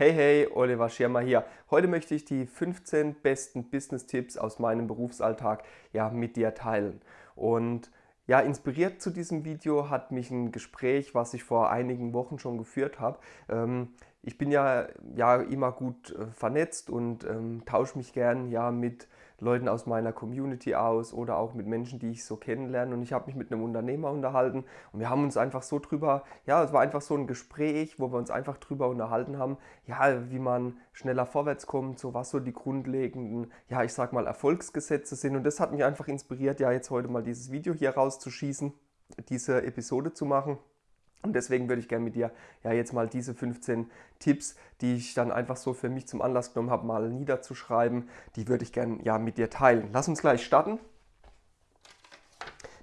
Hey, hey, Oliver Schirmer hier. Heute möchte ich die 15 besten Business-Tipps aus meinem Berufsalltag ja, mit dir teilen. Und ja, inspiriert zu diesem Video hat mich ein Gespräch, was ich vor einigen Wochen schon geführt habe. Ähm, ich bin ja, ja immer gut äh, vernetzt und ähm, tausche mich gern ja, mit Leuten aus meiner Community aus oder auch mit Menschen, die ich so kennenlerne. Und ich habe mich mit einem Unternehmer unterhalten und wir haben uns einfach so drüber, ja, es war einfach so ein Gespräch, wo wir uns einfach drüber unterhalten haben, ja, wie man schneller vorwärts kommt, so was so die grundlegenden, ja, ich sag mal Erfolgsgesetze sind. Und das hat mich einfach inspiriert, ja, jetzt heute mal dieses Video hier rauszuschießen, diese Episode zu machen. Und deswegen würde ich gerne mit dir ja jetzt mal diese 15 Tipps, die ich dann einfach so für mich zum Anlass genommen habe, mal niederzuschreiben, die würde ich gerne ja mit dir teilen. Lass uns gleich starten.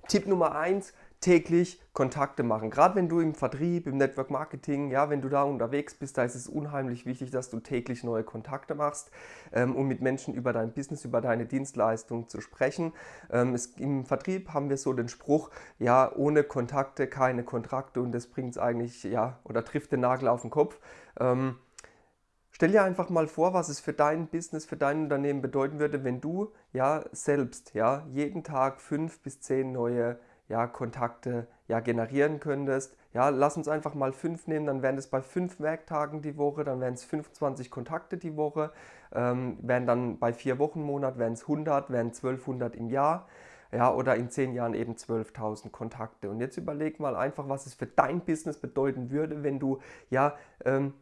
Tipp Nummer 1, täglich Kontakte machen. Gerade wenn du im Vertrieb, im Network Marketing, ja, wenn du da unterwegs bist, da ist es unheimlich wichtig, dass du täglich neue Kontakte machst, ähm, um mit Menschen über dein Business, über deine Dienstleistung zu sprechen. Ähm, es, Im Vertrieb haben wir so den Spruch, ja, ohne Kontakte keine Kontrakte und das bringt es eigentlich, ja, oder trifft den Nagel auf den Kopf. Ähm, Stell dir einfach mal vor, was es für dein Business, für dein Unternehmen bedeuten würde, wenn du ja selbst ja jeden Tag fünf bis zehn neue ja, Kontakte ja, generieren könntest. Ja, lass uns einfach mal fünf nehmen, dann wären es bei fünf Werktagen die Woche, dann wären es 25 Kontakte die Woche, ähm, wären dann bei vier Wochen Monat, wären es 100, wären 1200 im Jahr. Ja, oder in zehn Jahren eben 12.000 Kontakte. Und jetzt überleg mal einfach, was es für dein Business bedeuten würde, wenn du ja ähm,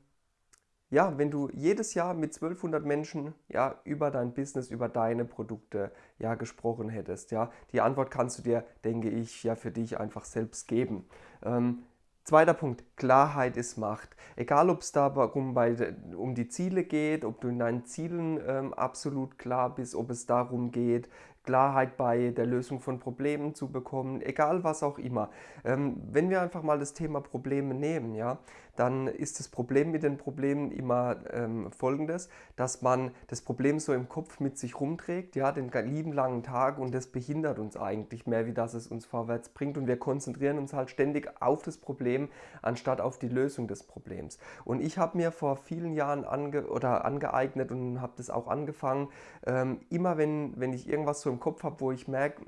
ja, wenn du jedes Jahr mit 1200 Menschen ja, über dein Business, über deine Produkte ja, gesprochen hättest, ja, die Antwort kannst du dir, denke ich, ja für dich einfach selbst geben. Ähm, Zweiter Punkt, Klarheit ist Macht. Egal, ob es darum bei, um die Ziele geht, ob du in deinen Zielen ähm, absolut klar bist, ob es darum geht, Klarheit bei der Lösung von Problemen zu bekommen, egal was auch immer. Ähm, wenn wir einfach mal das Thema Probleme nehmen, ja, dann ist das Problem mit den Problemen immer ähm, folgendes, dass man das Problem so im Kopf mit sich rumträgt, ja, den lieben langen Tag und das behindert uns eigentlich mehr, wie dass es uns vorwärts bringt und wir konzentrieren uns halt ständig auf das Problem, anstatt auf die Lösung des Problems. Und ich habe mir vor vielen Jahren ange oder angeeignet und habe das auch angefangen, ähm, immer wenn, wenn ich irgendwas so im Kopf habe, wo ich merke,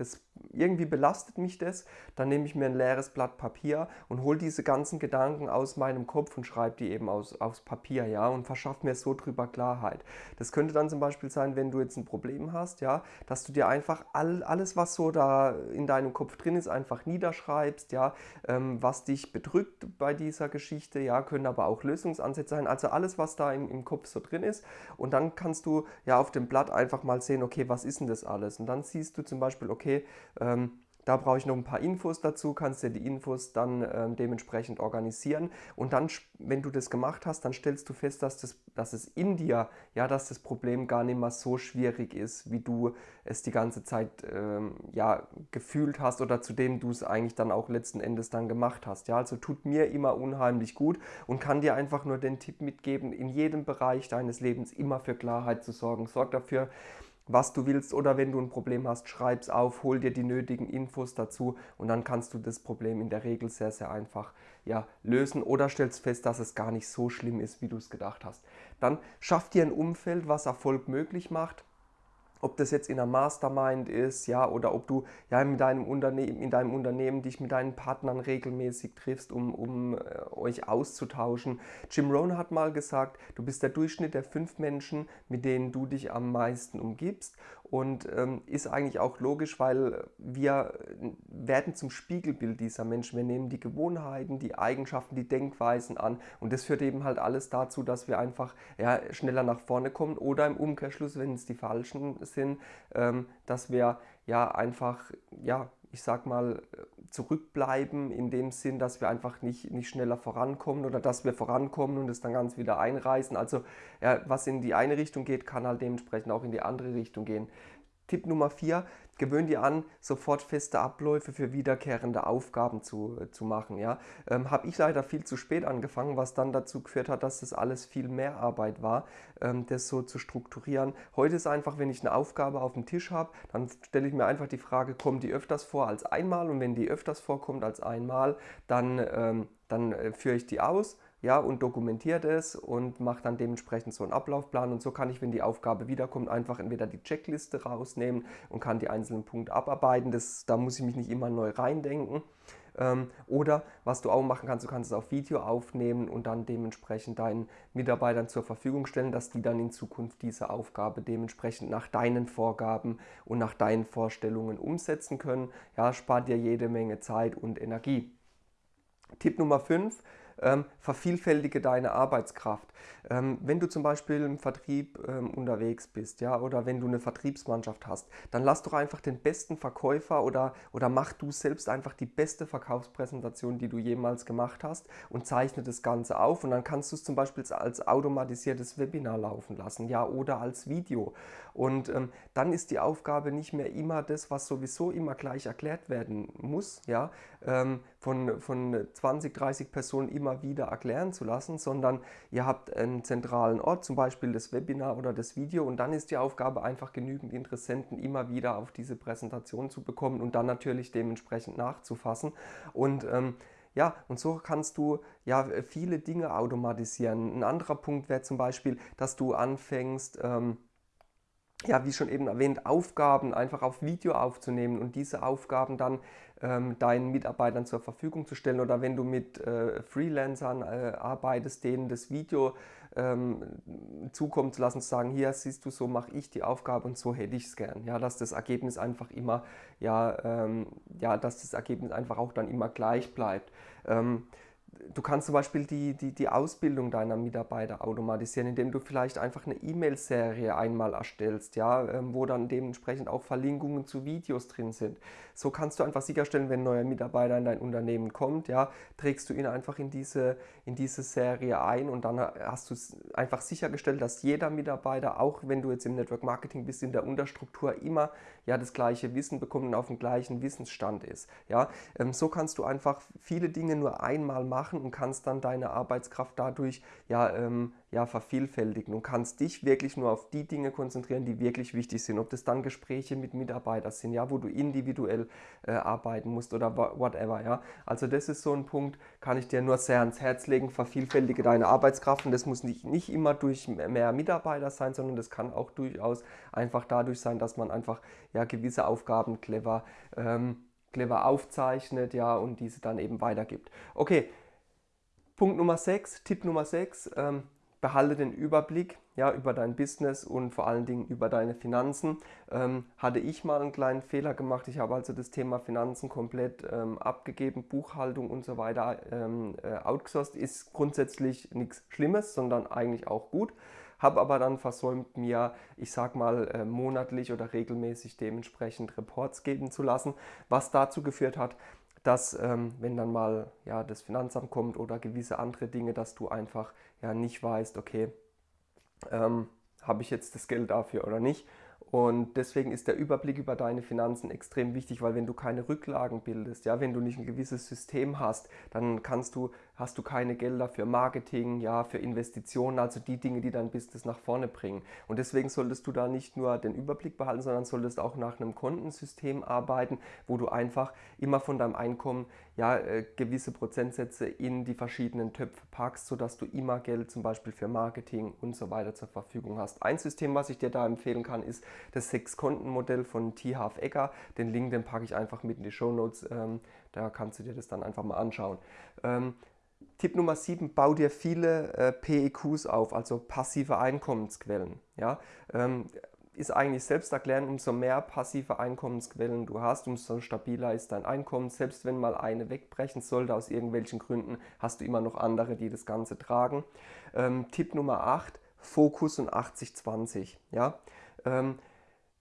das irgendwie belastet mich das, dann nehme ich mir ein leeres Blatt Papier und hole diese ganzen Gedanken aus meinem Kopf und schreibe die eben aus, aufs Papier, ja, und verschaffe mir so drüber Klarheit. Das könnte dann zum Beispiel sein, wenn du jetzt ein Problem hast, ja, dass du dir einfach all, alles, was so da in deinem Kopf drin ist, einfach niederschreibst, ja, ähm, was dich bedrückt bei dieser Geschichte, ja, können aber auch Lösungsansätze sein, also alles, was da im, im Kopf so drin ist und dann kannst du ja auf dem Blatt einfach mal sehen, okay, was ist denn das alles? Und dann siehst du zum Beispiel, okay, ähm, da brauche ich noch ein paar Infos dazu, kannst dir die Infos dann ähm, dementsprechend organisieren. Und dann, wenn du das gemacht hast, dann stellst du fest, dass, das, dass es in dir, ja, dass das Problem gar nicht mal so schwierig ist, wie du es die ganze Zeit ähm, ja, gefühlt hast oder zu dem du es eigentlich dann auch letzten Endes dann gemacht hast. Ja, also tut mir immer unheimlich gut und kann dir einfach nur den Tipp mitgeben, in jedem Bereich deines Lebens immer für Klarheit zu sorgen. Sorg dafür, was du willst oder wenn du ein Problem hast, schreib es auf, hol dir die nötigen Infos dazu und dann kannst du das Problem in der Regel sehr, sehr einfach ja, lösen oder stellst fest, dass es gar nicht so schlimm ist, wie du es gedacht hast. Dann schaff dir ein Umfeld, was Erfolg möglich macht ob das jetzt in einer Mastermind ist, ja, oder ob du ja in deinem Unternehmen, in deinem Unternehmen dich mit deinen Partnern regelmäßig triffst, um, um äh, euch auszutauschen. Jim Rohn hat mal gesagt, du bist der Durchschnitt der fünf Menschen, mit denen du dich am meisten umgibst und ähm, ist eigentlich auch logisch, weil wir werden zum Spiegelbild dieser Menschen. Wir nehmen die Gewohnheiten, die Eigenschaften, die Denkweisen an und das führt eben halt alles dazu, dass wir einfach ja, schneller nach vorne kommen oder im Umkehrschluss, wenn es die falschen sind, ähm, dass wir ja einfach ja ich sag mal, zurückbleiben, in dem Sinn, dass wir einfach nicht, nicht schneller vorankommen oder dass wir vorankommen und es dann ganz wieder einreißen. Also ja, was in die eine Richtung geht, kann halt dementsprechend auch in die andere Richtung gehen. Tipp Nummer 4, gewöhn dir an, sofort feste Abläufe für wiederkehrende Aufgaben zu, zu machen. Ja? Ähm, Habe ich leider viel zu spät angefangen, was dann dazu geführt hat, dass das alles viel mehr Arbeit war, ähm, das so zu strukturieren. Heute ist einfach, wenn ich eine Aufgabe auf dem Tisch habe, dann stelle ich mir einfach die Frage, kommt die öfters vor als einmal? Und wenn die öfters vorkommt als einmal, dann, ähm, dann äh, führe ich die aus ja, und dokumentiere das und mache dann dementsprechend so einen Ablaufplan und so kann ich, wenn die Aufgabe wiederkommt, einfach entweder die Checkliste rausnehmen und kann die einzelnen Punkte abarbeiten. Das, da muss ich mich nicht immer neu reindenken. Ähm, oder was du auch machen kannst, du kannst es auf Video aufnehmen und dann dementsprechend deinen Mitarbeitern zur Verfügung stellen, dass die dann in Zukunft diese Aufgabe dementsprechend nach deinen Vorgaben und nach deinen Vorstellungen umsetzen können. Ja, spart dir jede Menge Zeit und Energie. Tipp Nummer 5, ähm, vervielfältige deine Arbeitskraft. Ähm, wenn du zum Beispiel im Vertrieb ähm, unterwegs bist, ja, oder wenn du eine Vertriebsmannschaft hast, dann lass doch einfach den besten Verkäufer oder, oder mach du selbst einfach die beste Verkaufspräsentation, die du jemals gemacht hast und zeichne das Ganze auf und dann kannst du es zum Beispiel als automatisiertes Webinar laufen lassen, ja, oder als Video. Und ähm, dann ist die Aufgabe nicht mehr immer das, was sowieso immer gleich erklärt werden muss, ja, ähm, von, von 20, 30 Personen immer wieder erklären zu lassen, sondern ihr habt einen zentralen Ort, zum Beispiel das Webinar oder das Video und dann ist die Aufgabe einfach genügend Interessenten immer wieder auf diese Präsentation zu bekommen und dann natürlich dementsprechend nachzufassen und ähm, ja, und so kannst du ja viele Dinge automatisieren. Ein anderer Punkt wäre zum Beispiel, dass du anfängst, ähm, ja, wie schon eben erwähnt, Aufgaben einfach auf Video aufzunehmen und diese Aufgaben dann ähm, deinen Mitarbeitern zur Verfügung zu stellen oder wenn du mit äh, Freelancern äh, arbeitest, denen das Video ähm, zukommen zu lassen, zu sagen, hier siehst du, so mache ich die Aufgabe und so hätte ich es gern. Ja, dass das Ergebnis einfach immer, ja, ähm, ja, dass das Ergebnis einfach auch dann immer gleich bleibt. Ähm, du kannst zum Beispiel die, die, die Ausbildung deiner Mitarbeiter automatisieren, indem du vielleicht einfach eine E-Mail-Serie einmal erstellst, ja, ähm, wo dann dementsprechend auch Verlinkungen zu Videos drin sind. So kannst du einfach sicherstellen, wenn ein neuer Mitarbeiter in dein Unternehmen kommt, ja, trägst du ihn einfach in diese, in diese Serie ein und dann hast du einfach sichergestellt, dass jeder Mitarbeiter, auch wenn du jetzt im Network Marketing bist, in der Unterstruktur immer ja das gleiche Wissen bekommt und auf dem gleichen Wissensstand ist. Ja, ähm, so kannst du einfach viele Dinge nur einmal machen und kannst dann deine Arbeitskraft dadurch ja, ähm, ja vervielfältigen und kannst dich wirklich nur auf die Dinge konzentrieren, die wirklich wichtig sind. Ob das dann Gespräche mit Mitarbeitern sind, ja, wo du individuell äh, arbeiten musst oder whatever. Ja. Also das ist so ein Punkt, kann ich dir nur sehr ans Herz legen. Vervielfältige deine Arbeitskraft und das muss nicht, nicht immer durch mehr Mitarbeiter sein, sondern das kann auch durchaus einfach dadurch sein, dass man einfach ja, gewisse Aufgaben clever, ähm, clever aufzeichnet ja, und diese dann eben weitergibt. Okay, Punkt Nummer 6, Tipp Nummer 6, ähm, behalte den Überblick ja, über dein Business und vor allen Dingen über deine Finanzen. Ähm, hatte ich mal einen kleinen Fehler gemacht. Ich habe also das Thema Finanzen komplett ähm, abgegeben, Buchhaltung und so weiter ähm, äh, outgesourced. Ist grundsätzlich nichts Schlimmes, sondern eigentlich auch gut. Habe aber dann versäumt, mir, ich sag mal, äh, monatlich oder regelmäßig dementsprechend Reports geben zu lassen, was dazu geführt hat, dass ähm, wenn dann mal ja, das Finanzamt kommt oder gewisse andere Dinge, dass du einfach ja nicht weißt, okay, ähm, habe ich jetzt das Geld dafür oder nicht. Und deswegen ist der Überblick über deine Finanzen extrem wichtig, weil wenn du keine Rücklagen bildest, ja, wenn du nicht ein gewisses System hast, dann kannst du hast du keine Gelder für Marketing, ja, für Investitionen, also die Dinge, die dein Business nach vorne bringen. Und deswegen solltest du da nicht nur den Überblick behalten, sondern solltest auch nach einem Kontensystem arbeiten, wo du einfach immer von deinem Einkommen ja, äh, gewisse Prozentsätze in die verschiedenen Töpfe packst, sodass du immer Geld zum Beispiel für Marketing und so weiter zur Verfügung hast. Ein System, was ich dir da empfehlen kann, ist das Sechs-Konten-Modell von T. Half Ecker. Den Link, den packe ich einfach mit in die Show Notes. Ähm, da kannst du dir das dann einfach mal anschauen. Ähm, Tipp Nummer 7, bau dir viele äh, PEQs auf, also passive Einkommensquellen. Ja? Ähm, ist eigentlich selbst erklären, umso mehr passive Einkommensquellen du hast, umso stabiler ist dein Einkommen. Selbst wenn mal eine wegbrechen sollte aus irgendwelchen Gründen, hast du immer noch andere, die das Ganze tragen. Ähm, Tipp Nummer 8, Fokus und 80-20. Ja? Ähm,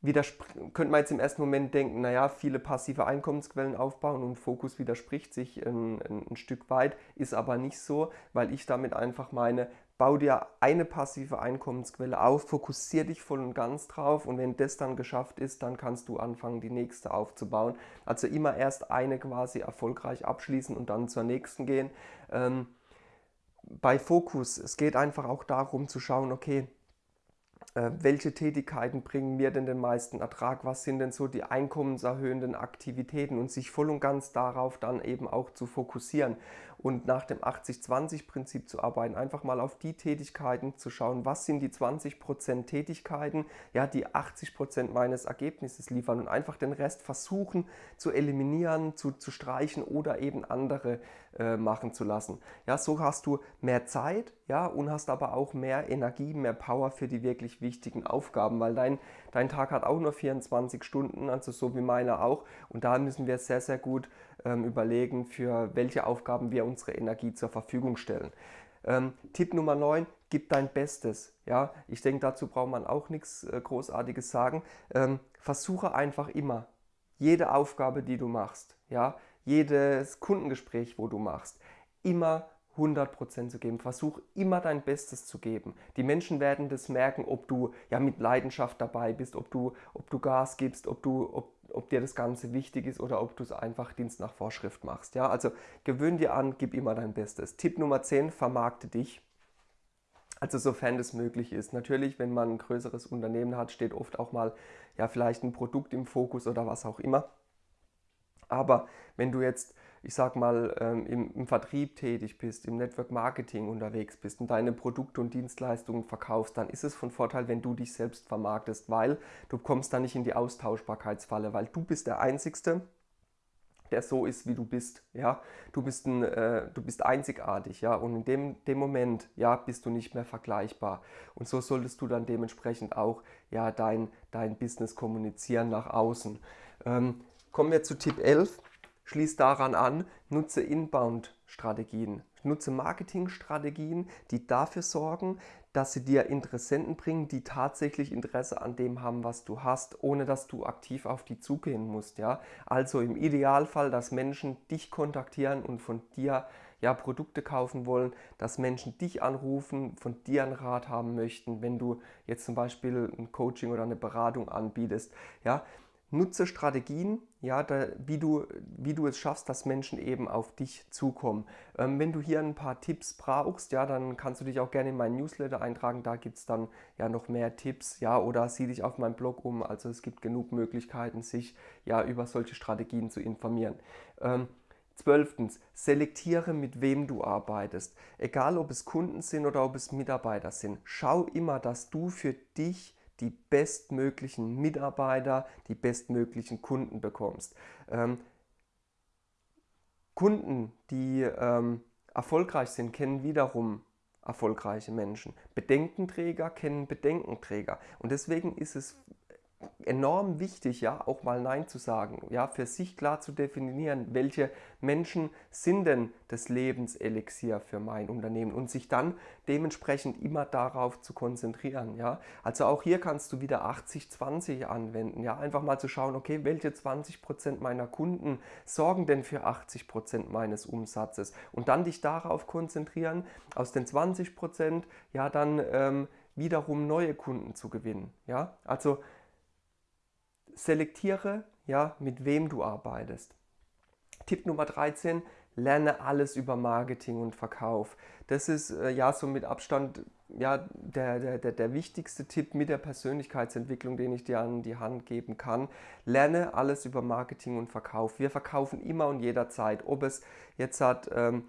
könnte man jetzt im ersten Moment denken, naja, viele passive Einkommensquellen aufbauen und Fokus widerspricht sich ein, ein, Stück weit, ist aber nicht so, weil ich damit einfach meine, bau dir eine passive Einkommensquelle auf, fokussiere dich voll und ganz drauf und wenn das dann geschafft ist, dann kannst du anfangen, die nächste aufzubauen. Also immer erst eine quasi erfolgreich abschließen und dann zur nächsten gehen. Ähm, bei Fokus, es geht einfach auch darum zu schauen, okay, welche Tätigkeiten bringen mir denn den meisten Ertrag, was sind denn so die einkommenserhöhenden Aktivitäten und sich voll und ganz darauf dann eben auch zu fokussieren. Und nach dem 80-20-Prinzip zu arbeiten. Einfach mal auf die Tätigkeiten zu schauen, was sind die 20% Tätigkeiten, ja, die 80% meines Ergebnisses liefern und einfach den Rest versuchen zu eliminieren, zu, zu streichen oder eben andere äh, machen zu lassen. Ja, so hast du mehr Zeit ja, und hast aber auch mehr Energie, mehr Power für die wirklich wichtigen Aufgaben, weil dein, dein Tag hat auch nur 24 Stunden, also so wie meiner auch. Und da müssen wir sehr, sehr gut überlegen, für welche Aufgaben wir unsere Energie zur Verfügung stellen. Ähm, Tipp Nummer 9, gib dein Bestes. Ja, ich denke, dazu braucht man auch nichts äh, Großartiges sagen. Ähm, versuche einfach immer, jede Aufgabe, die du machst, ja, jedes Kundengespräch, wo du machst, immer 100% zu geben. Versuch immer dein Bestes zu geben. Die Menschen werden das merken, ob du ja mit Leidenschaft dabei bist, ob du, ob du Gas gibst, ob, du, ob, ob dir das Ganze wichtig ist oder ob du es einfach Dienst nach Vorschrift machst. Ja, also gewöhn dir an, gib immer dein Bestes. Tipp Nummer 10, vermarkte dich. Also sofern das möglich ist. Natürlich, wenn man ein größeres Unternehmen hat, steht oft auch mal ja vielleicht ein Produkt im Fokus oder was auch immer. Aber wenn du jetzt ich sag mal, ähm, im, im, Vertrieb tätig bist, im Network Marketing unterwegs bist und deine Produkte und Dienstleistungen verkaufst, dann ist es von Vorteil, wenn du dich selbst vermarktest, weil du kommst da nicht in die Austauschbarkeitsfalle, weil du bist der Einzigste, der so ist, wie du bist. Ja? Du, bist ein, äh, du bist einzigartig, ja, und in dem, dem Moment, ja, bist du nicht mehr vergleichbar. Und so solltest du dann dementsprechend auch ja, dein, dein Business kommunizieren nach außen. Ähm, kommen wir zu Tipp 11 Schließ daran an, nutze Inbound-Strategien, nutze Marketing-Strategien, die dafür sorgen, dass sie dir Interessenten bringen, die tatsächlich Interesse an dem haben, was du hast, ohne dass du aktiv auf die zugehen musst. Ja? Also im Idealfall, dass Menschen dich kontaktieren und von dir ja, Produkte kaufen wollen, dass Menschen dich anrufen, von dir einen Rat haben möchten, wenn du jetzt zum Beispiel ein Coaching oder eine Beratung anbietest. Ja? Nutze Strategien, ja, da, wie, du, wie du es schaffst, dass Menschen eben auf dich zukommen. Ähm, wenn du hier ein paar Tipps brauchst, ja, dann kannst du dich auch gerne in meinen Newsletter eintragen. Da gibt es dann ja noch mehr Tipps, ja, oder sieh dich auf meinem Blog um. Also es gibt genug Möglichkeiten, sich ja über solche Strategien zu informieren. Ähm, Zwölftens, selektiere, mit wem du arbeitest. Egal, ob es Kunden sind oder ob es Mitarbeiter sind. Schau immer, dass du für dich die bestmöglichen Mitarbeiter, die bestmöglichen Kunden bekommst. Ähm, Kunden, die ähm, erfolgreich sind, kennen wiederum erfolgreiche Menschen. Bedenkenträger kennen Bedenkenträger. Und deswegen ist es enorm wichtig, ja, auch mal Nein zu sagen, ja, für sich klar zu definieren, welche Menschen sind denn das Lebenselixier für mein Unternehmen und sich dann dementsprechend immer darauf zu konzentrieren, ja. Also auch hier kannst du wieder 80-20 anwenden, ja, einfach mal zu schauen, okay, welche 20% meiner Kunden sorgen denn für 80% meines Umsatzes und dann dich darauf konzentrieren, aus den 20% ja dann ähm, wiederum neue Kunden zu gewinnen, ja. Also selektiere, ja, mit wem du arbeitest. Tipp Nummer 13, lerne alles über Marketing und Verkauf. Das ist äh, ja so mit Abstand ja, der, der, der, der wichtigste Tipp mit der Persönlichkeitsentwicklung, den ich dir an die Hand geben kann. Lerne alles über Marketing und Verkauf. Wir verkaufen immer und jederzeit, ob es jetzt hat, ähm,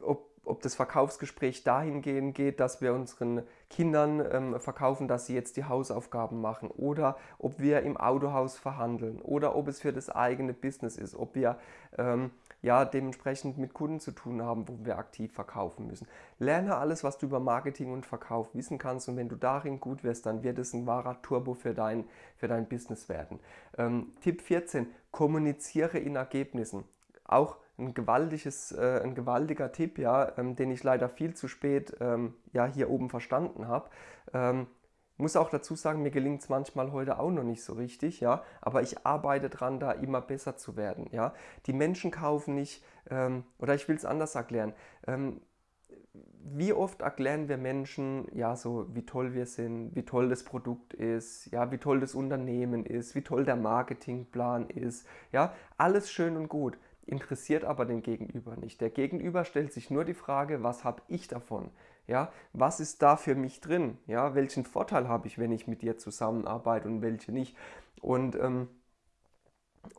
ob ob das Verkaufsgespräch dahingehend geht, dass wir unseren Kindern ähm, verkaufen, dass sie jetzt die Hausaufgaben machen oder ob wir im Autohaus verhandeln oder ob es für das eigene Business ist, ob wir ähm, ja dementsprechend mit Kunden zu tun haben, wo wir aktiv verkaufen müssen. Lerne alles, was du über Marketing und Verkauf wissen kannst und wenn du darin gut wirst, dann wird es ein wahrer Turbo für dein, für dein Business werden. Ähm, Tipp 14, kommuniziere in Ergebnissen. Auch ein, gewaltiges, äh, ein gewaltiger Tipp, ja, ähm, den ich leider viel zu spät ähm, ja, hier oben verstanden habe. Ähm, muss auch dazu sagen, mir gelingt es manchmal heute auch noch nicht so richtig, ja, aber ich arbeite dran, da immer besser zu werden, ja. Die Menschen kaufen nicht, ähm, oder ich will es anders erklären, ähm, wie oft erklären wir Menschen, ja, so wie toll wir sind, wie toll das Produkt ist, ja, wie toll das Unternehmen ist, wie toll der Marketingplan ist, ja, alles schön und gut interessiert aber den Gegenüber nicht. Der Gegenüber stellt sich nur die Frage, was habe ich davon? Ja, was ist da für mich drin? Ja, welchen Vorteil habe ich, wenn ich mit dir zusammenarbeite und welche nicht? Und, ähm,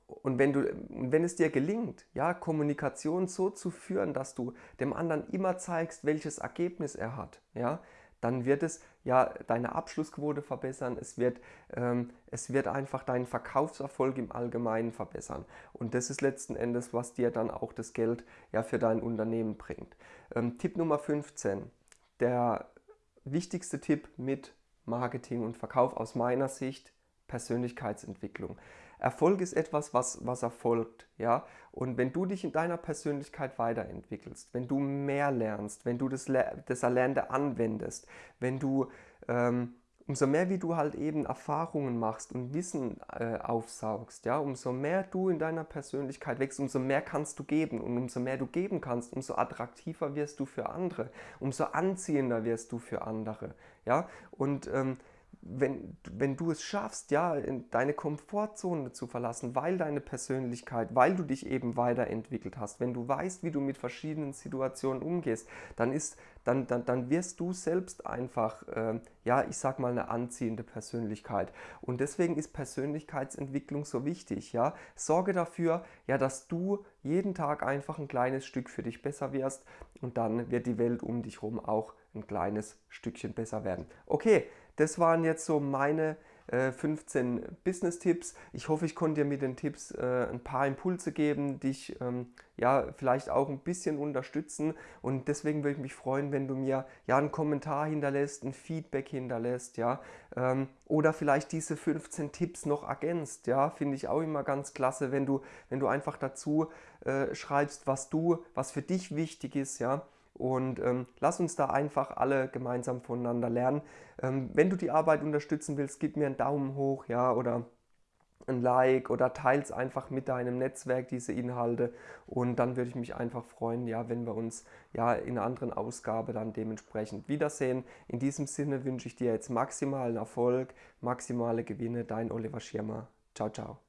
Und wenn, du, wenn es dir gelingt, ja, Kommunikation so zu führen, dass du dem anderen immer zeigst, welches Ergebnis er hat, ja, dann wird es ja deine Abschlussquote verbessern, es wird, ähm, es wird einfach deinen Verkaufserfolg im Allgemeinen verbessern. Und das ist letzten Endes, was dir dann auch das Geld ja für dein Unternehmen bringt. Ähm, Tipp Nummer 15, der wichtigste Tipp mit Marketing und Verkauf aus meiner Sicht, Persönlichkeitsentwicklung. Erfolg ist etwas, was, was erfolgt, ja. Und wenn du dich in deiner Persönlichkeit weiterentwickelst, wenn du mehr lernst, wenn du das, das Erlernte anwendest, wenn du ähm, umso mehr wie du halt eben Erfahrungen machst und Wissen äh, aufsaugst, ja, umso mehr du in deiner Persönlichkeit wächst, umso mehr kannst du geben und umso mehr du geben kannst, umso attraktiver wirst du für andere, umso anziehender wirst du für andere, ja. Und ähm, wenn, wenn du es schaffst, ja, deine Komfortzone zu verlassen, weil deine Persönlichkeit, weil du dich eben weiterentwickelt hast, wenn du weißt, wie du mit verschiedenen Situationen umgehst, dann, ist, dann, dann, dann wirst du selbst einfach, äh, ja, ich sag mal, eine anziehende Persönlichkeit. Und deswegen ist Persönlichkeitsentwicklung so wichtig, ja. Sorge dafür, ja, dass du jeden Tag einfach ein kleines Stück für dich besser wirst und dann wird die Welt um dich herum auch ein kleines Stückchen besser werden. Okay, das waren jetzt so meine äh, 15 Business-Tipps. Ich hoffe, ich konnte dir mit den Tipps äh, ein paar Impulse geben, dich ähm, ja vielleicht auch ein bisschen unterstützen. Und deswegen würde ich mich freuen, wenn du mir ja einen Kommentar hinterlässt, ein Feedback hinterlässt, ja, ähm, oder vielleicht diese 15 Tipps noch ergänzt. Ja, finde ich auch immer ganz klasse, wenn du, wenn du einfach dazu äh, schreibst, was du, was für dich wichtig ist, ja. Und ähm, lass uns da einfach alle gemeinsam voneinander lernen. Ähm, wenn du die Arbeit unterstützen willst, gib mir einen Daumen hoch, ja, oder ein Like oder teils einfach mit deinem Netzwerk diese Inhalte und dann würde ich mich einfach freuen, ja, wenn wir uns ja in einer anderen Ausgabe dann dementsprechend wiedersehen. In diesem Sinne wünsche ich dir jetzt maximalen Erfolg, maximale Gewinne, dein Oliver Schirmer. Ciao, ciao.